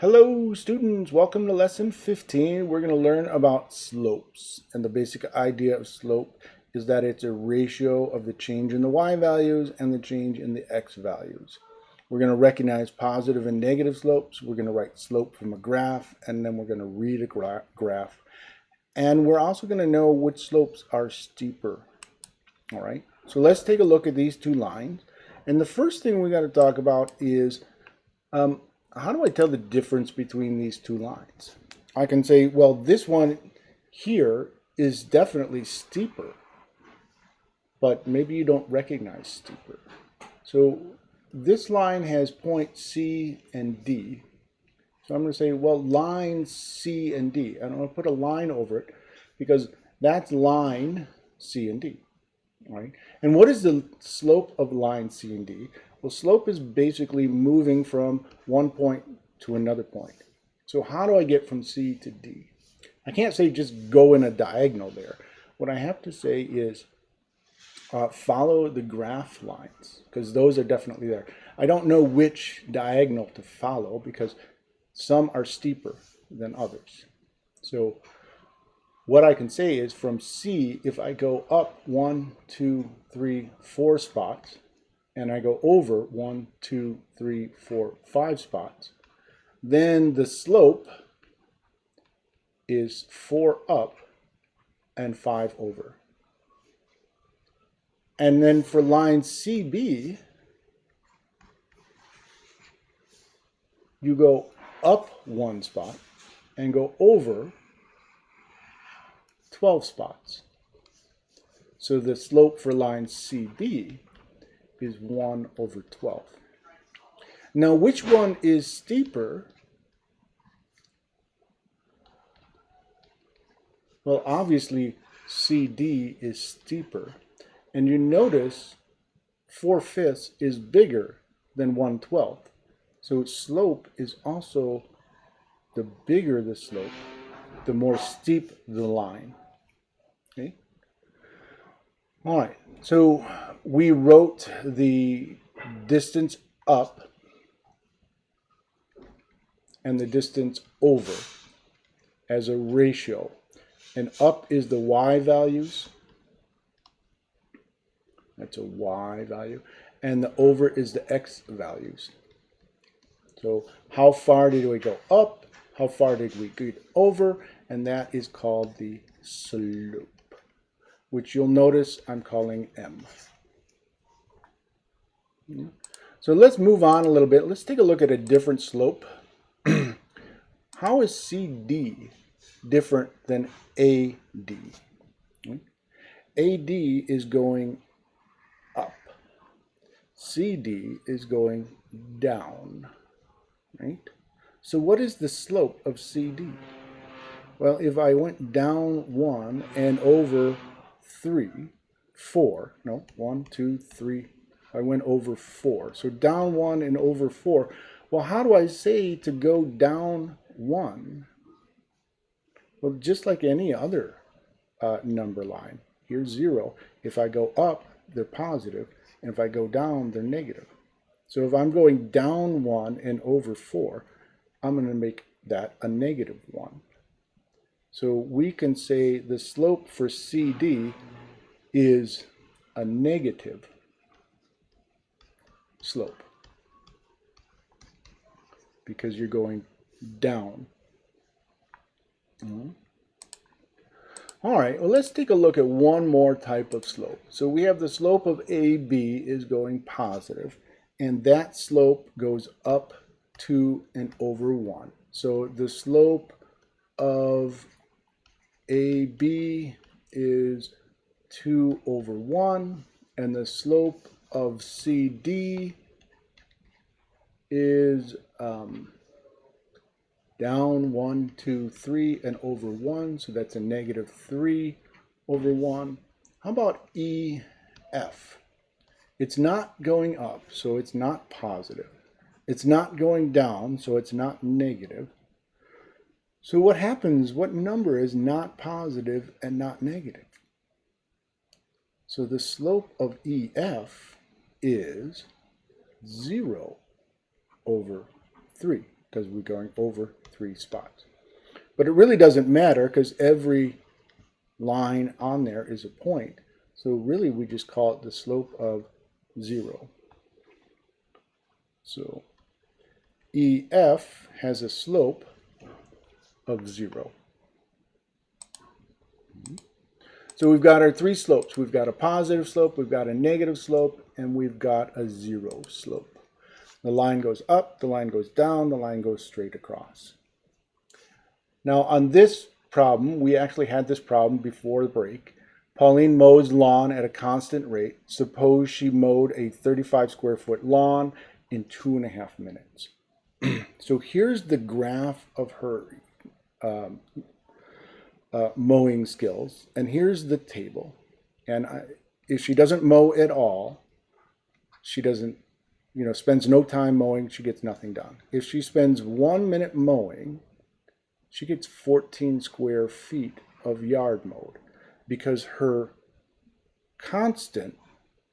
Hello students, welcome to lesson 15. We're going to learn about slopes. And the basic idea of slope is that it's a ratio of the change in the y values and the change in the x values. We're going to recognize positive and negative slopes. We're going to write slope from a graph and then we're going to read a gra graph. And we're also going to know which slopes are steeper. All right, so let's take a look at these two lines. And the first thing we got to talk about is um, how do I tell the difference between these two lines? I can say, well, this one here is definitely steeper, but maybe you don't recognize steeper. So this line has point C and D. So I'm going to say, well, line C and D. And I'm going to put a line over it because that's line C and D. Right? And what is the slope of line C and D? Well, slope is basically moving from one point to another point. So how do I get from C to D? I can't say just go in a diagonal there. What I have to say is uh, follow the graph lines because those are definitely there. I don't know which diagonal to follow because some are steeper than others. So what I can say is from C, if I go up one, two, three, four spots, and I go over one, two, three, four, five spots, then the slope is four up and five over. And then for line CB, you go up one spot and go over 12 spots. So the slope for line CB is 1 over 12. Now, which one is steeper? Well, obviously, CD is steeper. And you notice 4 fifths is bigger than 1 12th. So slope is also, the bigger the slope, the more steep the line. Okay? All right, so we wrote the distance up and the distance over as a ratio. And up is the y values. That's a y value. And the over is the x values. So how far did we go up? How far did we get over? And that is called the slope which you'll notice I'm calling M. So let's move on a little bit. Let's take a look at a different slope. How is CD different than AD? AD is going up. CD is going down, right? So what is the slope of CD? Well, if I went down one and over three, four, no, one, two, three, I went over four. So down one and over four. Well, how do I say to go down one? Well, just like any other uh, number line, here's zero. If I go up, they're positive, and if I go down, they're negative. So if I'm going down one and over four, I'm going to make that a negative one. So we can say the slope for CD is a negative slope because you're going down. Mm -hmm. All right, well, let's take a look at one more type of slope. So we have the slope of AB is going positive, and that slope goes up 2 and over 1. So the slope of AB is 2 over 1, and the slope of CD is um, down 1, 2, 3, and over 1, so that's a negative 3 over 1. How about EF? It's not going up, so it's not positive. It's not going down, so it's not negative. So what happens, what number is not positive and not negative? So the slope of EF is 0 over 3. because we're going over three spots. But it really doesn't matter because every line on there is a point. So really we just call it the slope of zero. So EF has a slope of zero. So we've got our three slopes. We've got a positive slope, we've got a negative slope, and we've got a zero slope. The line goes up, the line goes down, the line goes straight across. Now on this problem, we actually had this problem before the break. Pauline mows lawn at a constant rate. Suppose she mowed a 35 square foot lawn in two and a half minutes. so here's the graph of her um, uh, mowing skills. And here's the table. And I, if she doesn't mow at all, she doesn't, you know, spends no time mowing, she gets nothing done. If she spends one minute mowing, she gets 14 square feet of yard mowed because her constant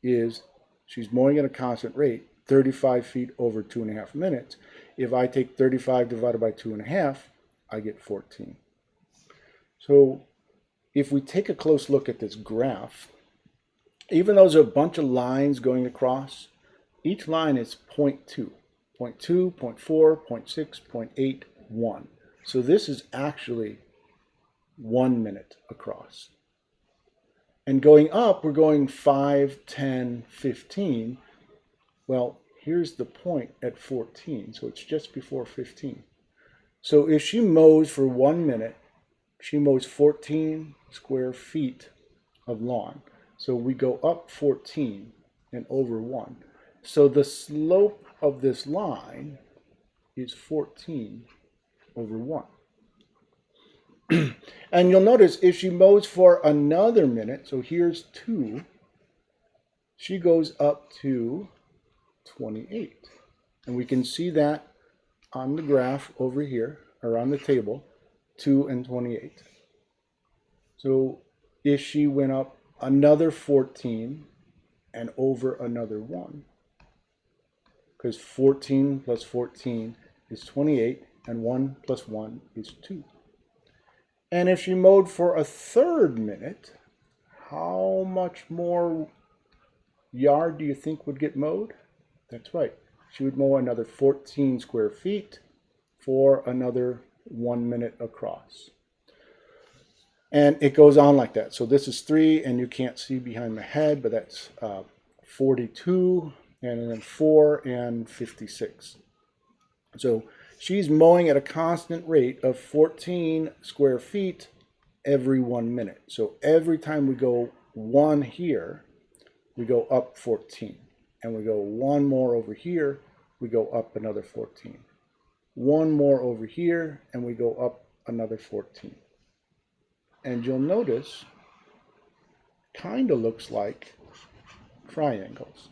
is she's mowing at a constant rate 35 feet over two and a half minutes if I take 35 divided by two and a half I get 14 so if we take a close look at this graph even though there's a bunch of lines going across each line is 0 0.2 0.2 0 0.4 0 0.6 0.8 1 so this is actually one minute across. And going up, we're going 5, 10, 15. Well, here's the point at 14, so it's just before 15. So if she mows for one minute, she mows 14 square feet of lawn. So we go up 14 and over 1. So the slope of this line is 14 over 1. and you'll notice if she mows for another minute, so here's 2, she goes up to 28. And we can see that on the graph over here, or on the table, 2 and 28. So if she went up another 14 and over another 1, because 14 plus 14 is 28, and 1 plus 1 is 2. And if she mowed for a third minute, how much more yard do you think would get mowed? That's right. She would mow another 14 square feet for another one minute across. And it goes on like that. So this is 3, and you can't see behind my head, but that's uh, 42, and then 4, and 56. So she's mowing at a constant rate of 14 square feet every one minute. So every time we go one here, we go up 14. And we go one more over here, we go up another 14. One more over here, and we go up another 14. And you'll notice, kind of looks like triangles.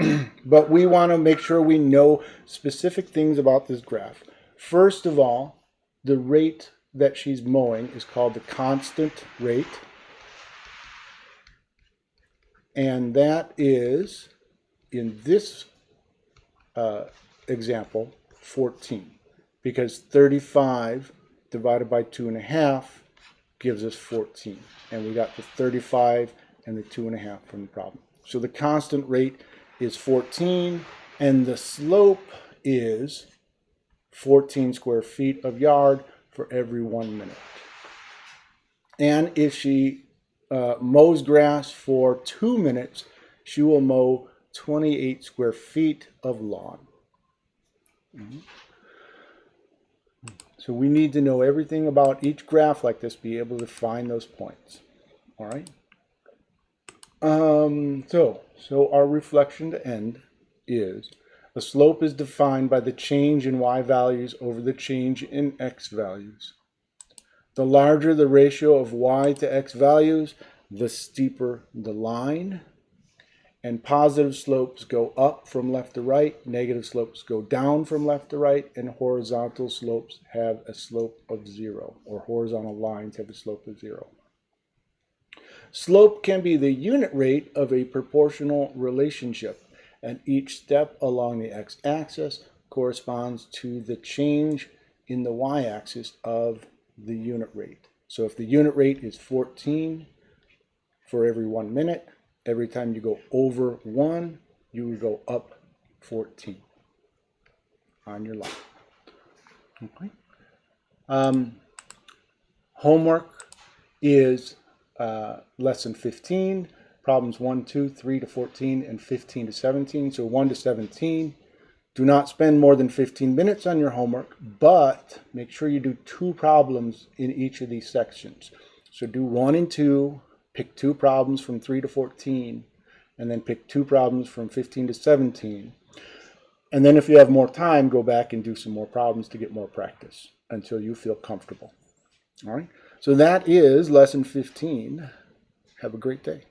but we want to make sure we know specific things about this graph. First of all, the rate that she's mowing is called the constant rate. And that is, in this uh, example, 14. Because 35 divided by 2.5 gives us 14. And we got the 35 and the 2.5 from the problem. So the constant rate is 14 and the slope is 14 square feet of yard for every one minute. And if she uh, mows grass for two minutes, she will mow 28 square feet of lawn. Mm -hmm. So we need to know everything about each graph like this, be able to find those points. All right. Um, so, so our reflection to end is a slope is defined by the change in y values over the change in x values. The larger the ratio of y to x values, the steeper the line. And positive slopes go up from left to right, negative slopes go down from left to right, and horizontal slopes have a slope of zero, or horizontal lines have a slope of zero. Slope can be the unit rate of a proportional relationship, and each step along the x-axis corresponds to the change in the y-axis of the unit rate. So if the unit rate is 14 for every one minute, every time you go over one, you would go up 14 on your line. Okay. Um, homework is uh, lesson 15, problems 1, 2, 3 to 14, and 15 to 17. So 1 to 17. Do not spend more than 15 minutes on your homework, but make sure you do two problems in each of these sections. So do 1 and 2, pick two problems from 3 to 14, and then pick two problems from 15 to 17. And then if you have more time, go back and do some more problems to get more practice until you feel comfortable. All right. So that is lesson 15. Have a great day.